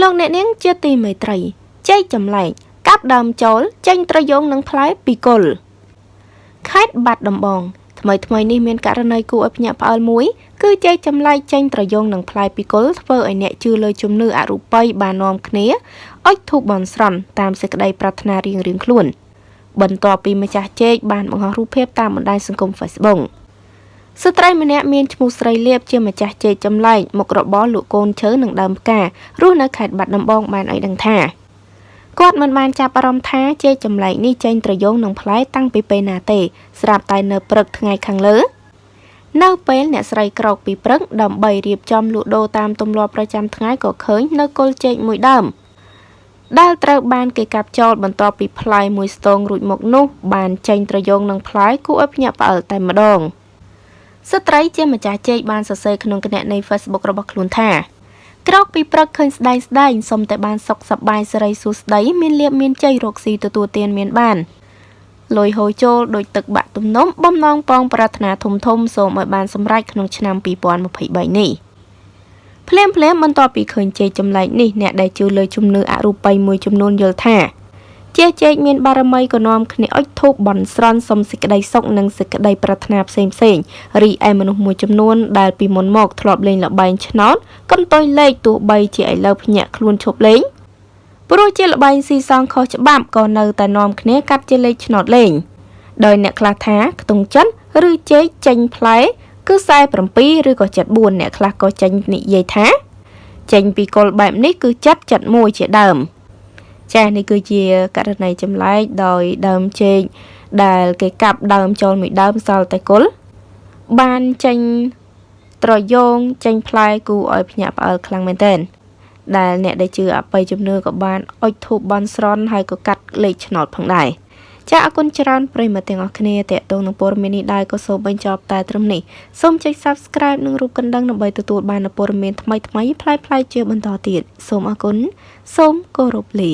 លោកអ្នកនាងជាទីមេត្រីចែកចម្លែកកាប់ដើមចូលចេញត្រយងនឹងផ្លែពីគល់ខេត្តបាត់ដំបងថ្មីថ្មីនេះមានករណីគួរឲ្យភ្ញាក់ផ្អើលមួយគឺចែកចម្លែកចេញត្រយងនឹងផ្លែពីគល់ធ្វើឲ្យអ្នកជឿលើជំនឿអរូបីបាននាំគ្នាអុជធូបបន់ស្រន់តាមសេចក្តីប្រាថ្នារៀងៗខ្លួន បន្ទាប់ពីម្ចាស់ចេកបានបង្ហោះរូបភាពតាមបណ្ដាញសង្គម Facebook ស្ត្រីម្នាក់មានឈ្មោះស្រីលៀបជាម្ចាស់ចេកចម្លែកមុខរបរលក់កូនឈើនិងដើមផ្ការរស់នៅខេត្តបាត់ដំបងបានឲ្យដឹងថាគាត់មិនបានចាប់អារម្មណ៍ថាចេកចម្លែកនេះចេញត្រយងនឹងផ្លែតាំងពីពេលណាទេ ស្រាប់តែនៅព្រឹកថ្ងៃខាងលើ នៅពេលអ្នកស្រីក្រោកពីព្រឹកដើម្បីរៀបចំលក់ដូរតាមទម្លាប់ប្រចាំថ្ងៃក៏ឃើញនៅគល់ចេកមួយដើមដែលត្រូវបានគេកាប់ចោលបន្ទាប់ពីផ្លែមួយស្ទងរួចមកនោះបានចេញត្រយងនឹងផ្លែគួរឲ្យភ្ញាក់ផ្អើលតែម្ដង។ ស្ត្រីជាម្ចាស់ជែកបានសរសេរក្នុងគណនី Facebook របស់ខ្លួនថាក្រោកពីព្រឹកឃើញស្ដែងស្ដែងសុំតែបានសុខសប្បាយសេរីសួស្ដីមានលៀបមានជ័យរកស៊ីទទួលទានមានបានលុយហូរចូលដូចទឹកបាក់ទំនំបំណងប៉ងប្រាថ្នាធំធំសូមឲ្យបានសម្រេចក្នុងឆ្នាំ2023នេះភ្លាមភ្លាមបន្ទាប់ពីឃើញជ័យចម្លែកនេះអ្នកដែលជឿលើជំនឿអរូបីមួយចំនួនយល់ថា ជាជែកមានបារមីក៏នាំគ្នាអុជធូបបន់ស្រន់សុំសេចក្តីសុខនិងសេចក្តីប្រាថ្នាផ្សេងផ្សេងរីឯមនុស្សមួយចំនួនដែលពីមុនមកធ្លាប់លេងល្បែងឆ្នោតកន្ទុយលេខទោះបីជាឥឡូវភ្ញាក់ខ្លួនឈប់លេងព្រោះជាល្បែងស៊ីសងខុសច្បាប់ក៏នៅតែនាំគ្នាកាត់ជាលេខឆ្នោតលេងដោយអ្នកខ្លះថាខ្ទង់ចិនឬជែកចេញផ្លែគឺ47ឬក៏74អ្នកខ្លះក៏ចេញនិយាយថាចេញពីគល់បែបនេះគឺចិត្ត71ជាដើម។ ចានេះគឺជាករណីចម្លែកដោយដើមចេកដែលគេកាប់ដើមចូលមួយដើមសល់តែគល់បានចេញត្រយងចេញផ្លែគូឲ្យភ្ញាក់ផ្អើលខ្លាំងមែនទែនដែលអ្នកដែលជឿអបិយជំនឿក៏បានអុជធូបបន់ស្រន់ហើយក៏កាត់លេខឆ្នោតផងដែរចាអរគុណច្រើនប្រិយមិត្តទាំងអស់គ្នាតេតងនឹងព័ត៌មាននេះដែរក៏សូមបញ្ចប់តែត្រឹមនេះសូមចុច Subscribe និងរូបកណ្ដឹងដើម្បីទទួលបានព័ត៌មានថ្មីៗប្លែកៗជាបន្តទៀតសូមអរគុណសូមគោរពលា